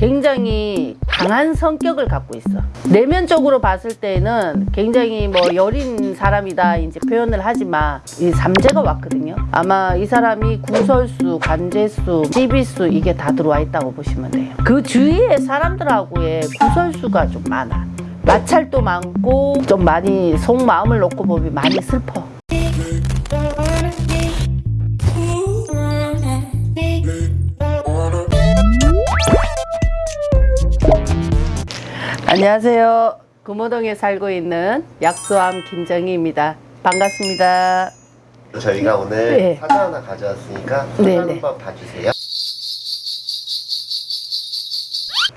굉장히 강한 성격을 갖고 있어. 내면적으로 봤을 때는 굉장히 뭐 여린 사람이다 이제 표현을 하지만 이 삼재가 왔거든요. 아마 이 사람이 구설수, 관제수, 찌비수 이게 다 들어와 있다고 보시면 돼요. 그 주위에 사람들하고의 구설수가 좀 많아. 마찰도 많고 좀 많이 속마음을 놓고 보면 많이 슬퍼. 안녕하세요. 금호동에 살고 있는 약수암 김정희입니다. 반갑습니다. 저희가 오늘 네. 사자 하나 가져왔으니까 사자 네, 네. 한번 봐주세요.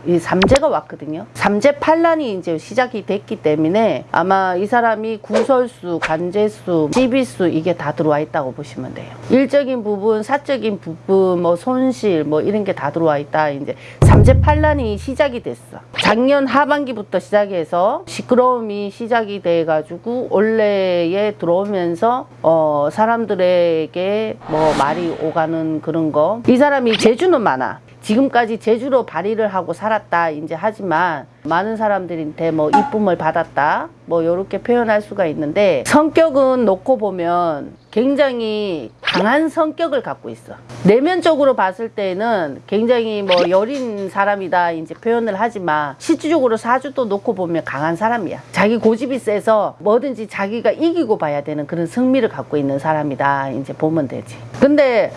이 삼재가 왔거든요. 삼재 판란이 이제 시작이 됐기 때문에 아마 이 사람이 구설수, 관제수, 찌비수 이게 다 들어와 있다고 보시면 돼요. 일적인 부분, 사적인 부분, 뭐 손실 뭐 이런 게 다 들어와 있다. 이제 삼재 판란이 시작이 됐어. 작년 하반기부터 시작해서 시끄러움이 시작이 돼가지고 올해에 들어오면서 어 사람들에게 뭐 말이 오가는 그런 거. 이 사람이 재주는 많아. 지금까지 제주로 발의를 하고 살았다 이제 하지만 많은 사람들한테 뭐 이쁨을 받았다 뭐 이렇게 표현할 수가 있는데 성격은 놓고 보면 굉장히 강한 성격을 갖고 있어 내면적으로 봤을 때는 굉장히 뭐 여린 사람이다 이제 표현을 하지만 실질적으로 사주도 놓고 보면 강한 사람이야 자기 고집이 세서 뭐든지 자기가 이기고 봐야 되는 그런 승리를 갖고 있는 사람이다 이제 보면 되지 근데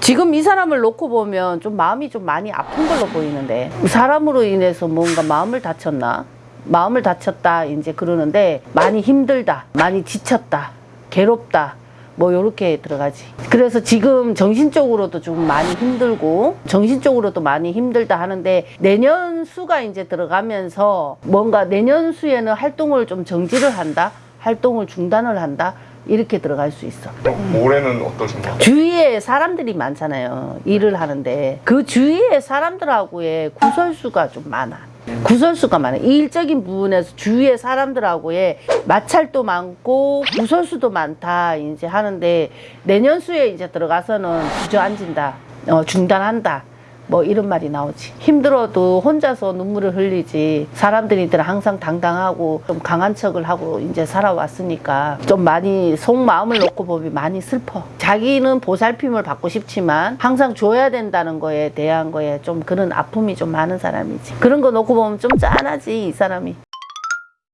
지금 이 사람을 놓고 보면 좀 마음이 좀 많이 아픈 걸로 보이는데 사람으로 인해서 뭔가 마음을 다쳤나? 마음을 다쳤다 이제 그러는데 많이 힘들다, 많이 지쳤다, 괴롭다. 뭐 요렇게 들어가지. 그래서 지금 정신적으로도 좀 많이 힘들고 정신적으로도 많이 힘들다 하는데 내년 수가 이제 들어가면서 뭔가 내년 수에는 활동을 좀 정지를 한다, 활동을 중단을 한다 이렇게 들어갈 수 있어. 어, 올해는 어떠신가요? 주위에 사람들이 많잖아요. 일을 하는데 그 주위에 사람들하고의 구설수가 좀 많아. 구설수가 많아. 이 일적인 부분에서 주위의 사람들하고의 마찰도 많고 구설수도 많다 이제 하는데 내년수에 이제 들어가서는 주저앉는다, 어, 중단한다. 뭐 이런 말이 나오지. 힘들어도 혼자서 눈물을 흘리지. 사람들이들 항상 당당하고 좀 강한 척을 하고 이제 살아왔으니까 좀 많이 속마음을 놓고 보면 많이 슬퍼. 자기는 보살핌을 받고 싶지만 항상 줘야 된다는 거에 대한 거에 좀 그런 아픔이 좀 많은 사람이지. 그런 거 놓고 보면 좀 짠하지 이 사람이.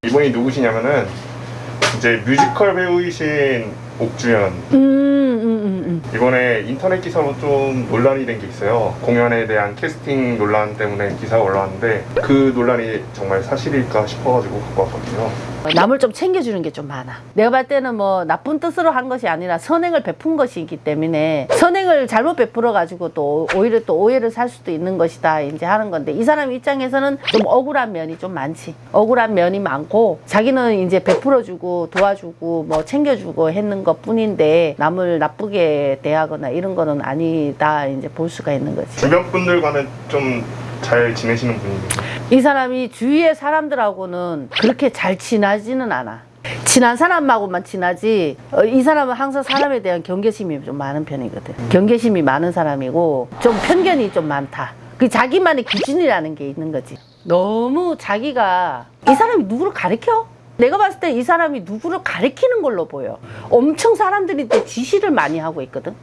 이분이 누구시냐면은 이제 뮤지컬 배우이신 옥주현 음, 음, 음, 음. 이번에 인터넷 기사로 좀 논란이 된 게 있어요 공연에 대한 캐스팅 논란 때문에 기사가 올라왔는데 그 논란이 정말 사실일까 싶어가지고 갖고 왔거든요 남을 좀 챙겨주는 게 좀 많아. 내가 봤을 때는 뭐 나쁜 뜻으로 한 것이 아니라 선행을 베푼 것이기 때문에 선행을 잘못 베풀어 가지고 또 오히려 또 오해를 살 수도 있는 것이다 이제 하는 건데 이 사람 입장에서는 좀 억울한 면이 좀 많지. 억울한 면이 많고 자기는 이제 베풀어 주고 도와주고 뭐 챙겨주고 했는 것 뿐인데 남을 나쁘게 대하거나 이런 거는 아니다 이제 볼 수가 있는 거지. 주변 분들과는 좀 잘 지내시는 분이에요 이 사람이 주위의 사람들하고는 그렇게 잘 친하지는 않아. 친한 사람하고만 친하지 어, 이 사람은 항상 사람에 대한 경계심이 좀 많은 편이거든 경계심이 많은 사람이고 좀 편견이 좀 많다 그 자기만의 기준이라는 게 있는 거지 너무 자기가 이 사람이 누구를 가리켜? 내가 봤을 때 이 사람이 누구를 가리키는 걸로 보여 엄청 사람들한테 지시를 많이 하고 있거든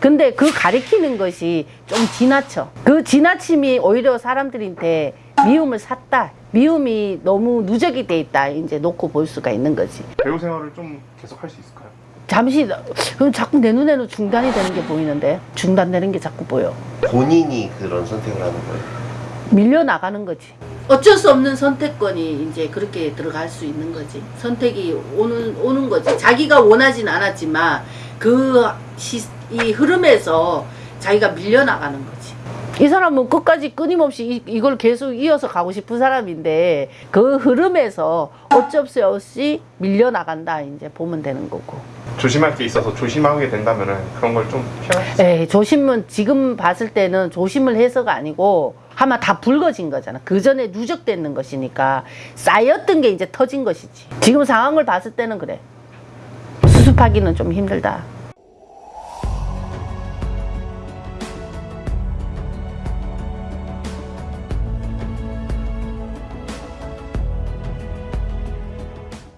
근데 그 가리키는 것이 좀 지나쳐. 그 지나침이 오히려 사람들한테 미움을 샀다. 미움이 너무 누적이 돼 있다. 이제 놓고 볼 수가 있는 거지. 배우 생활을 좀 계속 할 수 있을까요? 잠시, 그럼 자꾸 내 눈에는 중단이 되는 게 보이는데? 중단되는 게 자꾸 보여. 본인이 그런 선택을 하는 거예요. 밀려나가는 거지. 어쩔 수 없는 선택권이 이제 그렇게 들어갈 수 있는 거지. 선택이 오는, 오는 거지. 자기가 원하진 않았지만 그 시, 이 흐름에서 자기가 밀려나가는 거지. 이 사람은 끝까지 끊임없이 이, 이걸 계속 이어서 가고 싶은 사람인데 그 흐름에서 어쩔 수 없이 밀려나간다 이제 보면 되는 거고. 조심할 게 있어서 조심하게 된다면은 그런 걸 좀 피할 수 에이, 조심은 지금 봤을 때는 조심을 해서가 아니고 아마 다 붉어진 거잖아. 그 전에 누적되는 것이니까 쌓였던 게 이제 터진 것이지. 지금 상황을 봤을 때는 그래. 수습하기는 좀 힘들다.